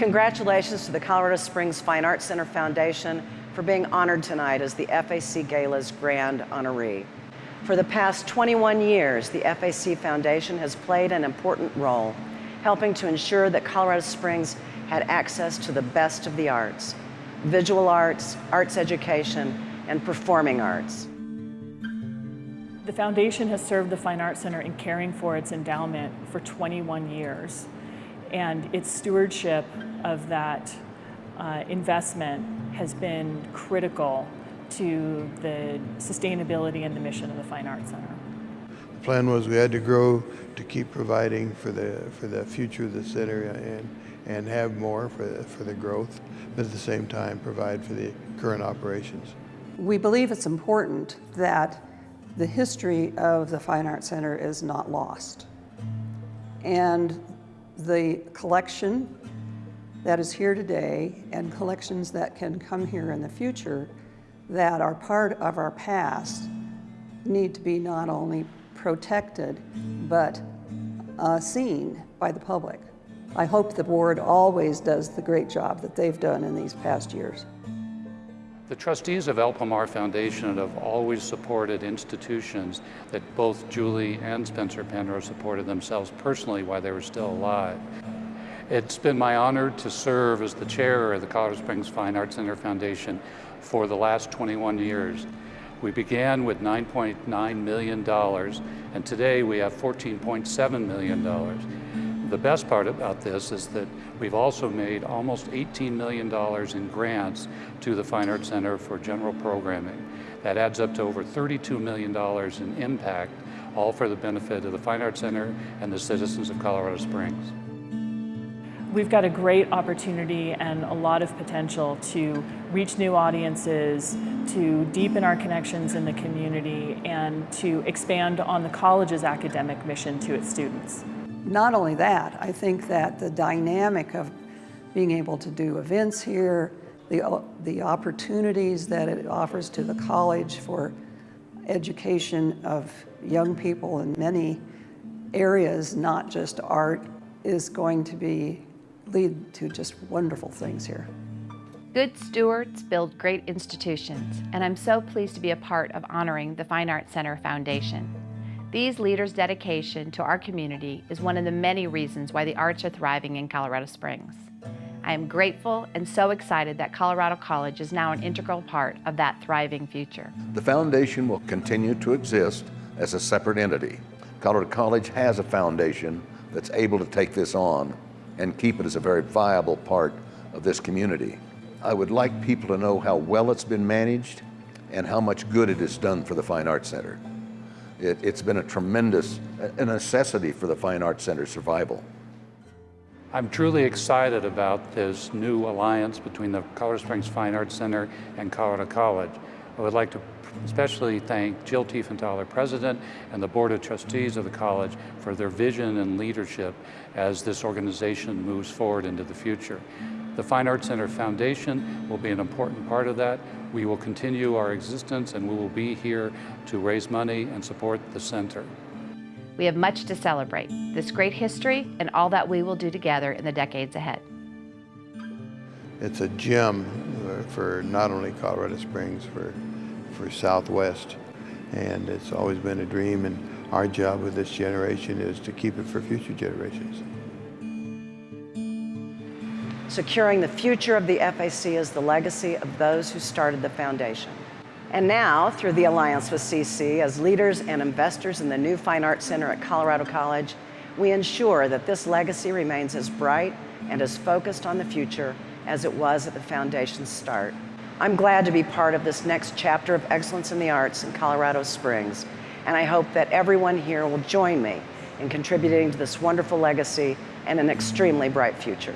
Congratulations to the Colorado Springs Fine Arts Center Foundation for being honored tonight as the FAC Gala's Grand Honoree. For the past 21 years, the FAC Foundation has played an important role, helping to ensure that Colorado Springs had access to the best of the arts, visual arts, arts education, and performing arts. The foundation has served the Fine Arts Center in caring for its endowment for 21 years. And its stewardship of that uh, investment has been critical to the sustainability and the mission of the Fine Arts Center. The plan was we had to grow to keep providing for the for the future of the center and and have more for the, for the growth, but at the same time provide for the current operations. We believe it's important that the history of the Fine Arts Center is not lost. And the collection that is here today and collections that can come here in the future that are part of our past need to be not only protected, but uh, seen by the public. I hope the board always does the great job that they've done in these past years. The trustees of El Pomar Foundation have always supported institutions that both Julie and Spencer Penrose supported themselves personally while they were still alive. It's been my honor to serve as the chair of the Colorado Springs Fine Arts Center Foundation for the last 21 years. We began with $9.9 million, and today we have $14.7 million. The best part about this is that we've also made almost $18 million in grants to the Fine Arts Center for general programming. That adds up to over $32 million in impact, all for the benefit of the Fine Arts Center and the citizens of Colorado Springs. We've got a great opportunity and a lot of potential to reach new audiences, to deepen our connections in the community, and to expand on the college's academic mission to its students. Not only that, I think that the dynamic of being able to do events here, the, uh, the opportunities that it offers to the college for education of young people in many areas, not just art, is going to be lead to just wonderful things here. Good stewards build great institutions, and I'm so pleased to be a part of honoring the Fine Arts Center Foundation. These leaders' dedication to our community is one of the many reasons why the arts are thriving in Colorado Springs. I am grateful and so excited that Colorado College is now an integral part of that thriving future. The foundation will continue to exist as a separate entity. Colorado College has a foundation that's able to take this on and keep it as a very viable part of this community. I would like people to know how well it's been managed and how much good it has done for the Fine Arts Center. It, has been a tremendous a necessity for the Fine Arts Center's survival. I'm truly excited about this new alliance between the Colorado Springs Fine Arts Center and Colorado College. I would like to especially thank Jill Tiefenthaler, President, and the Board of Trustees of the college for their vision and leadership as this organization moves forward into the future. The Fine Arts Center Foundation will be an important part of that. We will continue our existence and we will be here to raise money and support the center. We have much to celebrate, this great history and all that we will do together in the decades ahead. It's a gem for not only Colorado Springs, for for Southwest. And it's always been a dream, and our job with this generation is to keep it for future generations. Securing the future of the FAC is the legacy of those who started the foundation. And now, through the alliance with CC, as leaders and investors in the new Fine Arts Center at Colorado College, we ensure that this legacy remains as bright and as focused on the future as it was at the foundation's start. I'm glad to be part of this next chapter of excellence in the arts in Colorado Springs, and I hope that everyone here will join me in contributing to this wonderful legacy and an extremely bright future.